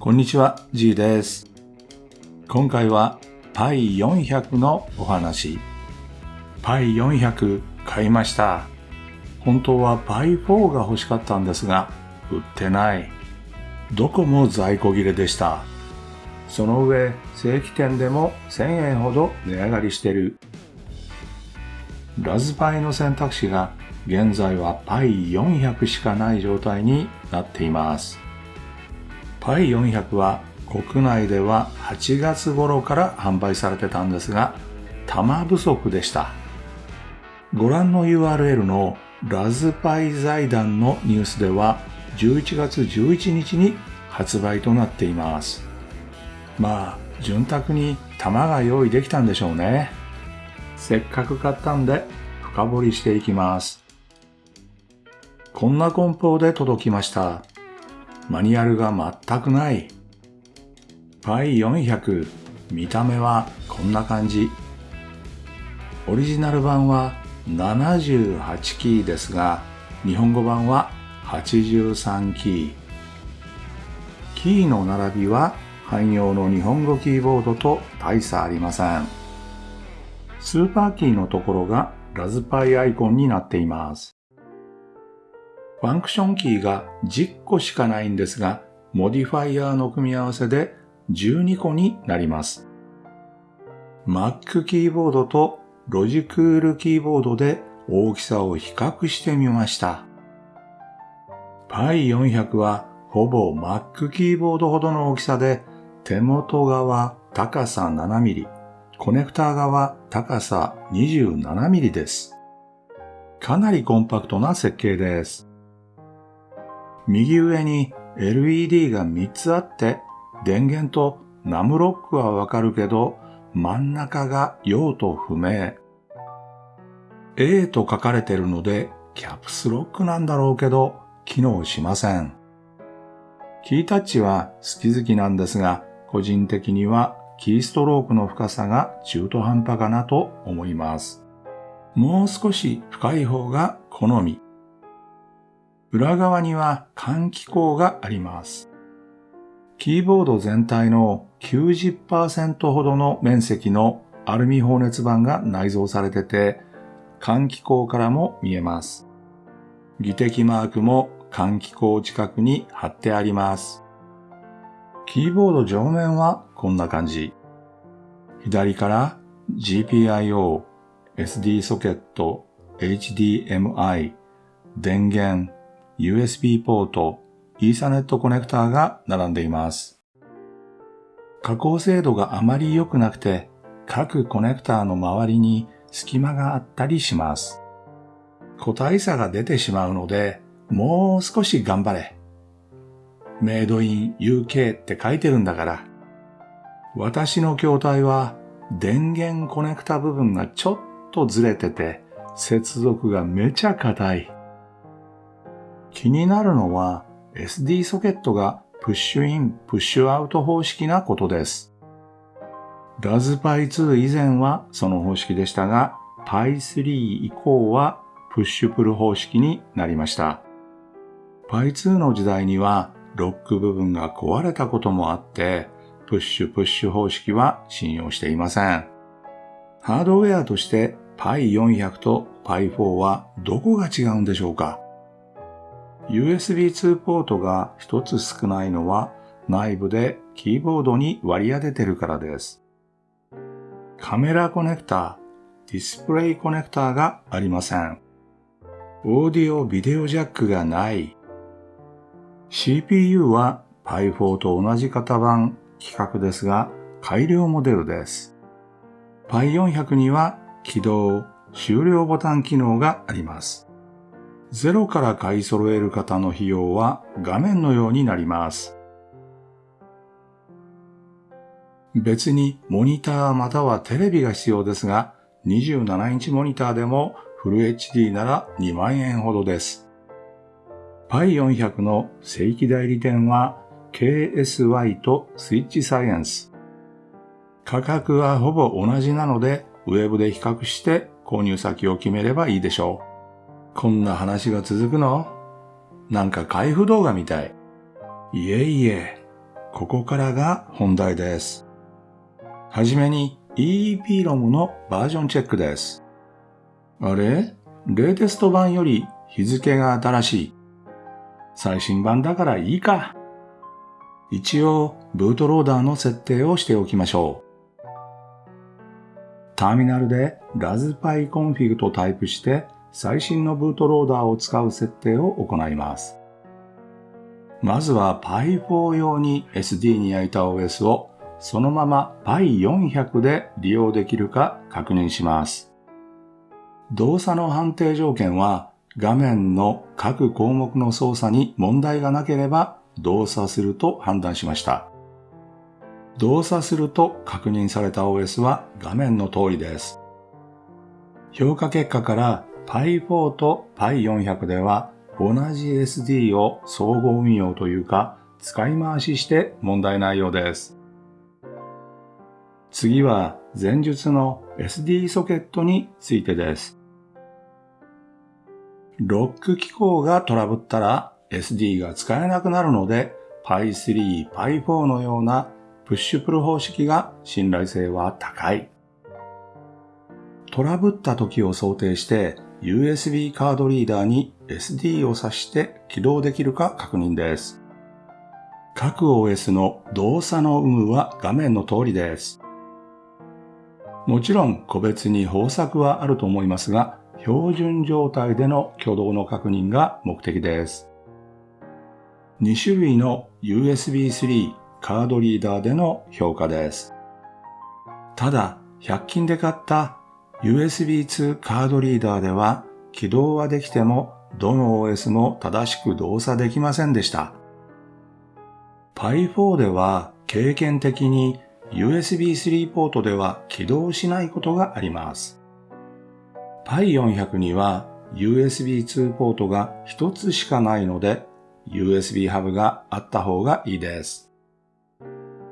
こんにちは、G です。今回は Pi400 のお話。Pi400 買いました。本当は Pi4 が欲しかったんですが、売ってない。どこも在庫切れでした。その上、正規店でも1000円ほど値上がりしてる。ラズパイの選択肢が現在は Pi400 しかない状態になっています。Pi400 は国内では8月頃から販売されてたんですが、玉不足でした。ご覧の URL のラズパイ財団のニュースでは11月11日に発売となっています。まあ、潤沢に玉が用意できたんでしょうね。せっかく買ったんで深掘りしていきます。こんな梱包で届きました。マニュアルが全くない。Pi400 見た目はこんな感じ。オリジナル版は78キーですが、日本語版は83キー。キーの並びは汎用の日本語キーボードと大差ありません。スーパーキーのところがラズパイアイコンになっています。ファンクションキーが10個しかないんですが、モディファイアの組み合わせで12個になります。Mac キーボードとロジクールキーボードで大きさを比較してみました。Pi400 はほぼ Mac キーボードほどの大きさで、手元側高さ 7mm、コネクター側高さ 27mm です。かなりコンパクトな設計です。右上に LED が3つあって、電源とナムロックはわかるけど、真ん中が用途不明。A と書かれてるので、キャプスロックなんだろうけど、機能しません。キータッチは好き好きなんですが、個人的にはキーストロークの深さが中途半端かなと思います。もう少し深い方が好み。裏側には換気口があります。キーボード全体の90%ほどの面積のアルミ放熱板が内蔵されてて、換気口からも見えます。技的マークも換気口近くに貼ってあります。キーボード上面はこんな感じ。左から GPIO、SD ソケット、HDMI、電源、USB ポート、イーサネットコネクターが並んでいます。加工精度があまり良くなくて、各コネクターの周りに隙間があったりします。個体差が出てしまうので、もう少し頑張れ。メイドイン UK って書いてるんだから。私の筐体は電源コネクタ部分がちょっとずれてて、接続がめちゃ硬い。気になるのは SD ソケットがプッシュイン、プッシュアウト方式なことです。ラズパイ2以前はその方式でしたが、Pi3 以降はプッシュプル方式になりました。Pi2 の時代にはロック部分が壊れたこともあって、プッシュプッシュ方式は信用していません。ハードウェアとして Pi400 と Pi4 はどこが違うんでしょうか？?USB2 ポートが一つ少ないのは内部でキーボードに割り当ててるからです。カメラコネクタ、ディスプレイコネクタがありません。オーディオビデオジャックがない。CPU は Pi4 と同じ型番規格ですが改良モデルです。Pi400 には起動、終了ボタン機能があります。ゼロから買い揃える方の費用は画面のようになります。別にモニターまたはテレビが必要ですが、27インチモニターでもフル HD なら2万円ほどです。Pi400 の正規代理店は KSY とスイッチサイエンス。価格はほぼ同じなので、ウェブで比較して購入先を決めればいいでしょう。こんな話が続くの？なんか開封動画みたい。いえいえ、ここからが本題です。はじめに EEPROM のバージョンチェックです。あれ？レーテスト版より日付が新しい。最新版だからいいか。一応、ブートローダーの設定をしておきましょう。ターミナルで raspberry-config とタイプして最新のブートローダーを使う設定を行います。まずは Pi4 用に SD に焼いた OS をそのまま Pi400 で利用できるか確認します。動作の判定条件は画面の各項目の操作に問題がなければ動作すると判断しました。動作すると確認された OS は画面の通りです。評価結果から Pi4 と Pi400 では同じ SD を総合運用というか使い回しして問題ないようです。次は前述の SD ソケットについてです。ロック機構がトラブったら SD が使えなくなるので Pi3、Pi4 のようなプッシュプル方式が信頼性は高い。トラブった時を想定して USB カードリーダーに SD を挿して起動できるか確認です。各 OS の動作の有無は画面の通りです。もちろん個別に方策はあると思いますが、標準状態での挙動の確認が目的です。2種類の USB 3カードリーダーでの評価です。ただ、100均で買った USB2 カードリーダーでは起動はできてもどの OS も正しく動作できませんでした。Pi4 では経験的に USB3 ポートでは起動しないことがあります。Pi400 には USB2 ポートが一つしかないので USB ハブがあった方がいいです。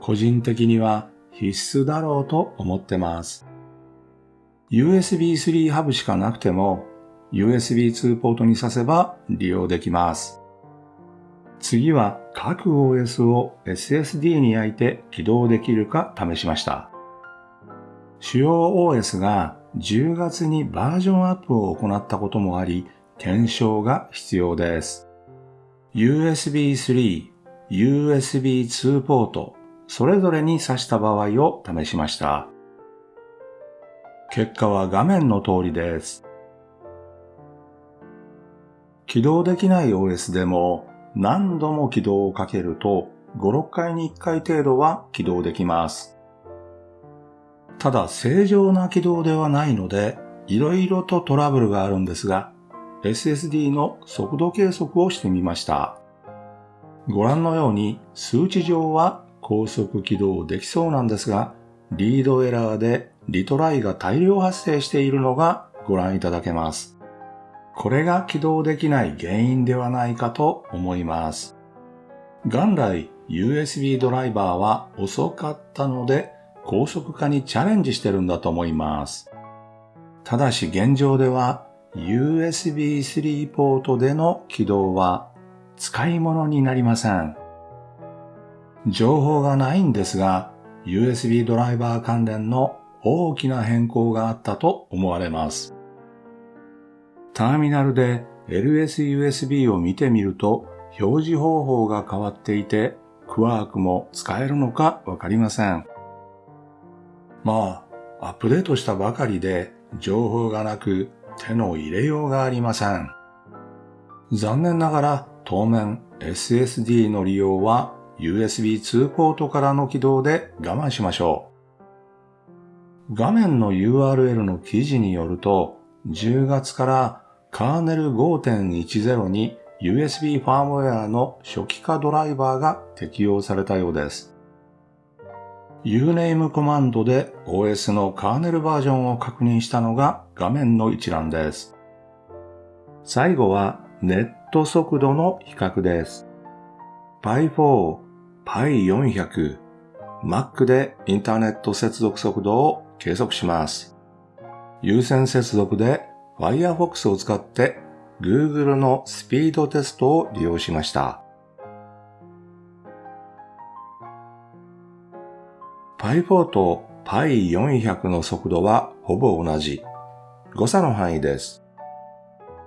個人的には必須だろうと思ってます。USB 3ハブしかなくても USB 2ポートに挿せば利用できます。次は各 OS を SSD に焼いて起動できるか試しました。主要 OS が10月にバージョンアップを行ったこともあり、検証が必要です。USB 3、USB 2ポート、それぞれに挿した場合を試しました。結果は画面の通りです。起動できない OS でも何度も起動をかけると5、6回に1回程度は起動できます。ただ正常な起動ではないので、いろいろとトラブルがあるんですが、SSD の速度計測をしてみました。ご覧のように数値上は高速起動できそうなんですが、リードエラーでリトライが大量発生しているのがご覧いただけます。これが起動できない原因ではないかと思います。元来 USB ドライバーは遅かったので高速化にチャレンジしてるんだと思います。ただし現状では USB3 ポートでの起動は使い物になりません。情報がないんですが、USB ドライバー関連の大きな変更があったと思われます。ターミナルで LSUSB を見てみると表示方法が変わっていてクワークも使えるのかわかりません。まあ、アップデートしたばかりで情報がなく手の入れようがありません。残念ながら当面 SSD の利用は USB2 ポートからの起動で我慢しましょう。画面の URL の記事によると10月からカーネル5.10に USB ファームウェアの初期化ドライバーが適用されたようです。uname コマンドで OS のカーネルバージョンを確認したのが画面の一覧です。最後はネット速度の比較です。Pi4、Pi400、Mac でインターネット接続速度を計測します。有線接続で Firefox を使って Google のスピードテストを利用しました。Pi4 と Pi400 の速度はほぼ同じ。誤差の範囲です。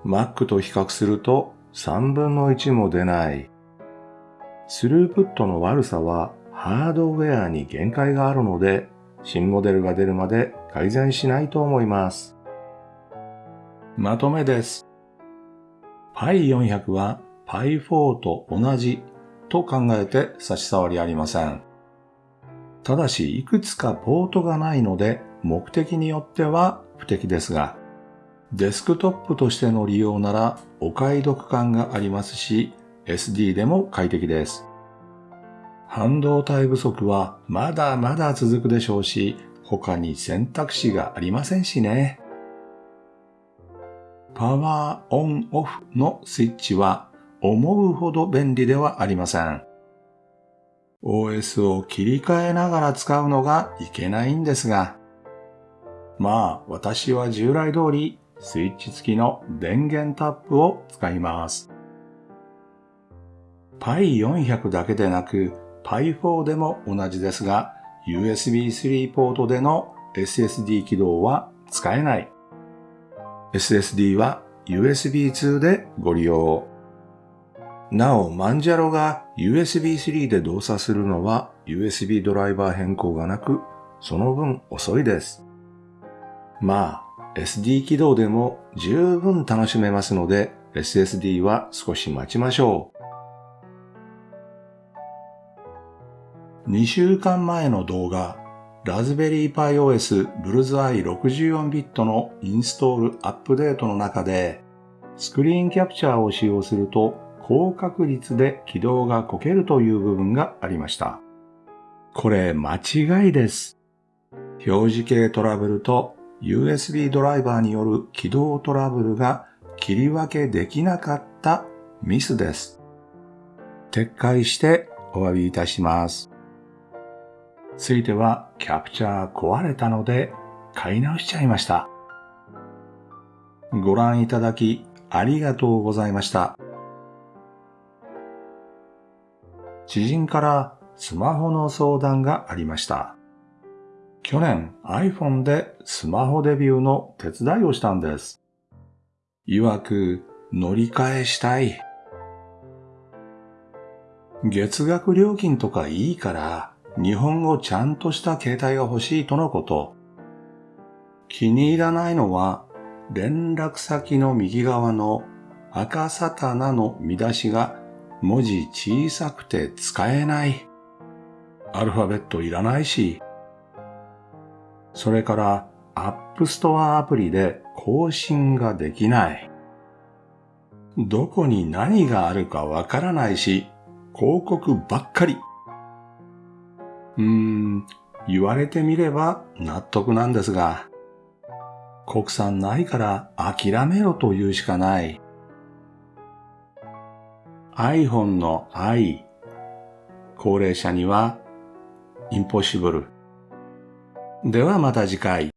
Mac と比較すると3分の1も出ない。スループットの悪さはハードウェアに限界があるので、新モデルが出るまで改善しないと思います。まとめです。Pi400 は Pi4 と同じと考えて差し障りありません。ただし、いくつかポートがないので、目的によっては不適ですが、デスクトップとしての利用ならお買い得感がありますし、SD でも快適です。半導体不足はまだまだ続くでしょうし、他に選択肢がありませんしね。パワーオンオフのスイッチは思うほど便利ではありません。OS を切り替えながら使うのがいけないんですが、まあ私は従来通りスイッチ付きの電源タップを使います。Pi400 だけでなく Pi4 でも同じですが USB 3ポートでの SSD 起動は使えない。SSD は USB2 でご利用。なお、マンジャロが USB3 で動作するのは USB ドライバー変更がなく、その分遅いです。まあ、SD 起動でも十分楽しめますので、SSD は少し待ちましょう。2週間前の動画、ラズベリーパイ OS ブルズアイ64ビットのインストールアップデートの中で、スクリーンキャプチャーを使用すると高確率で起動がこけるという部分がありました。これ間違いです。表示系トラブルと USB ドライバーによる起動トラブルが切り分けできなかったミスです。撤回してお詫びいたします。ついてはキャプチャー壊れたので買い直しちゃいました。ご覧いただきありがとうございました。知人からスマホの相談がありました。去年 iPhone でスマホデビューの手伝いをしたんです。曰く乗り換えしたい。月額料金とかいいから日本語ちゃんとした携帯が欲しいとのこと。気に入らないのは連絡先の右側の赤サタナの見出しが文字小さくて使えない。アルファベットいらないし。それからアップストアアプリで更新ができない。どこに何があるかわからないし、広告ばっかり。うーん、言われてみれば納得なんですが、国産ないから諦めろと言うしかない。iPhone の i。高齢者には impossible。ではまた次回。